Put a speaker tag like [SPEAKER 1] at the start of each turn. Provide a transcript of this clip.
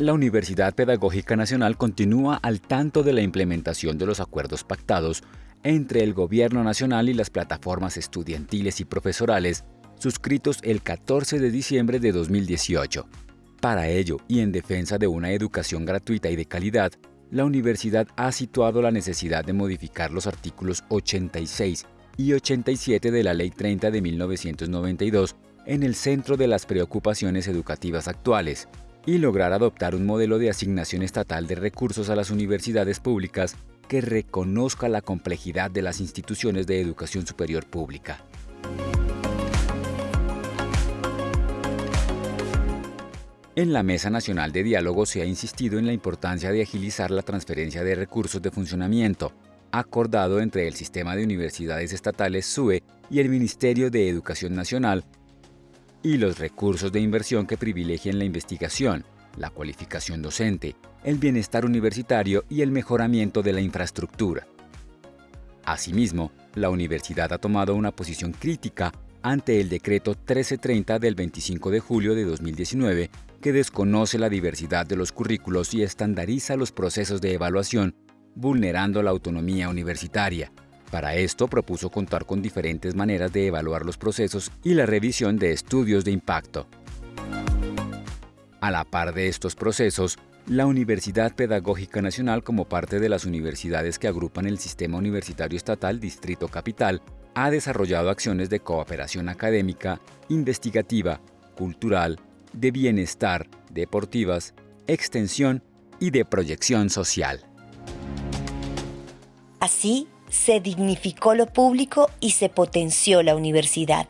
[SPEAKER 1] la Universidad Pedagógica Nacional continúa al tanto de la implementación de los acuerdos pactados entre el Gobierno Nacional y las plataformas estudiantiles y profesorales suscritos el 14 de diciembre de 2018. Para ello, y en defensa de una educación gratuita y de calidad, la universidad ha situado la necesidad de modificar los artículos 86 y 87 de la Ley 30 de 1992 en el centro de las preocupaciones educativas actuales y lograr adoptar un modelo de asignación estatal de recursos a las universidades públicas que reconozca la complejidad de las instituciones de educación superior pública. En la Mesa Nacional de Diálogo se ha insistido en la importancia de agilizar la transferencia de recursos de funcionamiento, acordado entre el Sistema de Universidades Estatales SUE y el Ministerio de Educación Nacional, y los recursos de inversión que privilegien la investigación, la cualificación docente, el bienestar universitario y el mejoramiento de la infraestructura. Asimismo, la universidad ha tomado una posición crítica ante el decreto 1330 del 25 de julio de 2019 que desconoce la diversidad de los currículos y estandariza los procesos de evaluación, vulnerando la autonomía universitaria. Para esto propuso contar con diferentes maneras de evaluar los procesos y la revisión de estudios de impacto. A la par de estos procesos, la Universidad Pedagógica Nacional, como parte de las universidades que agrupan el Sistema Universitario Estatal Distrito Capital, ha desarrollado acciones de cooperación académica, investigativa, cultural, de bienestar, deportivas, extensión y de proyección social.
[SPEAKER 2] Así, se dignificó lo público y se potenció la universidad.